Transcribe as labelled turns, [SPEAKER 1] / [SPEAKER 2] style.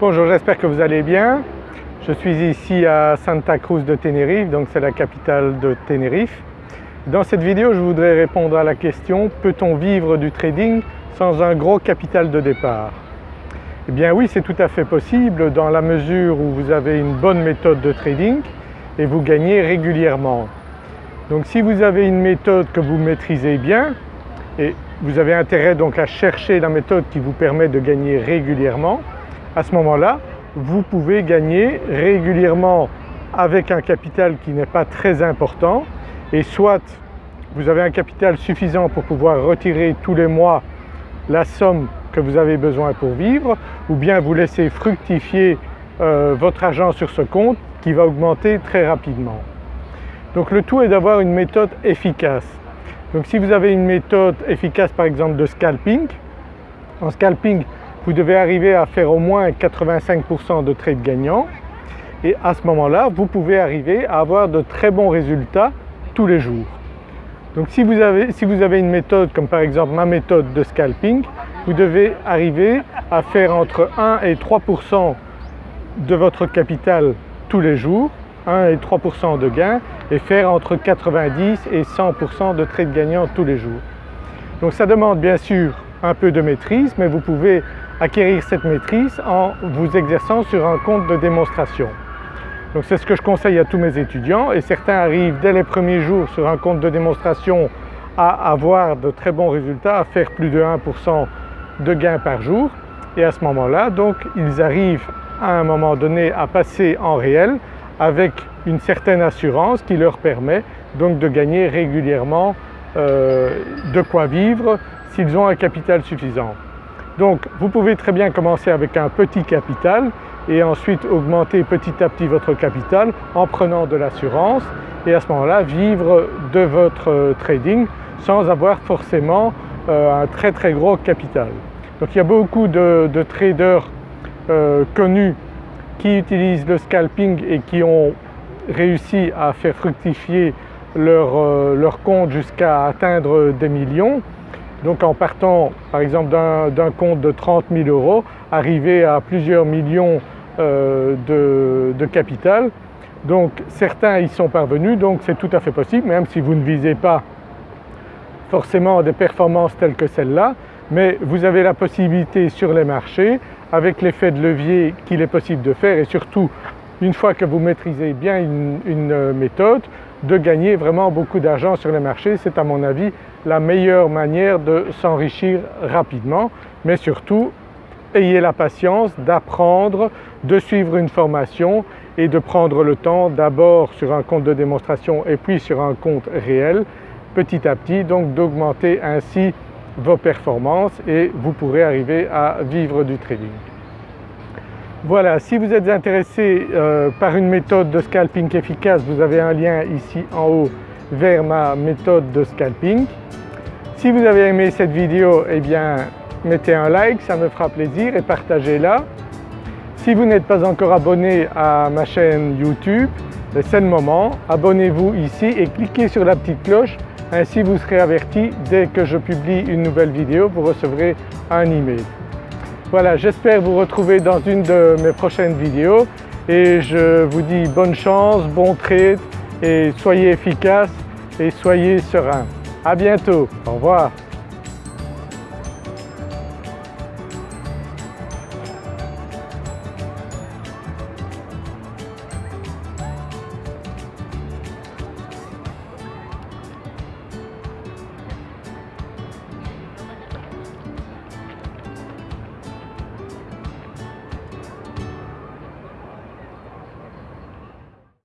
[SPEAKER 1] Bonjour, j'espère que vous allez bien. Je suis ici à Santa Cruz de Tenerife, donc c'est la capitale de Tenerife. Dans cette vidéo, je voudrais répondre à la question « Peut-on vivre du trading sans un gros capital de départ ?» Eh bien oui, c'est tout à fait possible dans la mesure où vous avez une bonne méthode de trading et vous gagnez régulièrement. Donc si vous avez une méthode que vous maîtrisez bien et vous avez intérêt donc à chercher la méthode qui vous permet de gagner régulièrement, à ce moment-là, vous pouvez gagner régulièrement avec un capital qui n'est pas très important et soit vous avez un capital suffisant pour pouvoir retirer tous les mois la somme que vous avez besoin pour vivre ou bien vous laissez fructifier euh, votre argent sur ce compte qui va augmenter très rapidement. Donc le tout est d'avoir une méthode efficace. Donc si vous avez une méthode efficace par exemple de scalping, en scalping vous devez arriver à faire au moins 85% de trades gagnants et à ce moment-là vous pouvez arriver à avoir de très bons résultats tous les jours. Donc si vous avez, si vous avez une méthode comme par exemple ma méthode de scalping, vous devez arriver à faire entre 1 et 3% de votre capital tous les jours, 1 et 3% de gains et faire entre 90 et 100% de trades gagnants tous les jours. Donc ça demande bien sûr un peu de maîtrise mais vous pouvez acquérir cette maîtrise en vous exerçant sur un compte de démonstration. Donc c'est ce que je conseille à tous mes étudiants et certains arrivent dès les premiers jours sur un compte de démonstration à avoir de très bons résultats, à faire plus de 1% de gains par jour et à ce moment-là donc ils arrivent à un moment donné à passer en réel avec une certaine assurance qui leur permet donc de gagner régulièrement euh, de quoi vivre s'ils ont un capital suffisant. Donc vous pouvez très bien commencer avec un petit capital et ensuite augmenter petit à petit votre capital en prenant de l'assurance et à ce moment-là vivre de votre trading sans avoir forcément euh, un très très gros capital. Donc il y a beaucoup de, traders euh, connus qui utilisent le scalping et qui ont réussi à faire fructifier euh, leur compte jusqu'à atteindre des millions donc en partant par exemple d'un compte de 30 000 euros, arriver à plusieurs millions euh, de, capital. Donc certains y sont parvenus, donc c'est tout à fait possible, même si vous ne visez pas forcément des performances telles que celles-là, mais vous avez la possibilité sur les marchés, avec l'effet de levier qu'il est possible de faire et surtout une fois que vous maîtrisez bien une méthode, de gagner vraiment beaucoup d'argent sur les marchés. C'est à mon avis la meilleure manière de s'enrichir rapidement mais surtout ayez la patience d'apprendre, de suivre une formation et de prendre le temps d'abord sur un compte de démonstration et puis sur un compte réel petit à petit donc d'augmenter ainsi vos performances et vous pourrez arriver à vivre du trading. Voilà, si vous êtes intéressé euh, par une méthode de scalping efficace, vous avez un lien ici en haut vers ma méthode de scalping. Si vous avez aimé cette vidéo, eh bien mettez un like, ça me fera plaisir et partagez-la. Si vous n'êtes pas encore abonné à ma chaîne YouTube, ben, c'est le moment, abonnez-vous ici et cliquez sur la petite cloche, ainsi vous serez averti dès que je publie une nouvelle vidéo, vous recevrez un email. Voilà, j'espère vous retrouver dans une de mes prochaines vidéos et je vous dis bonne chance, bon trade et soyez efficace et soyez serein. À bientôt, au revoir.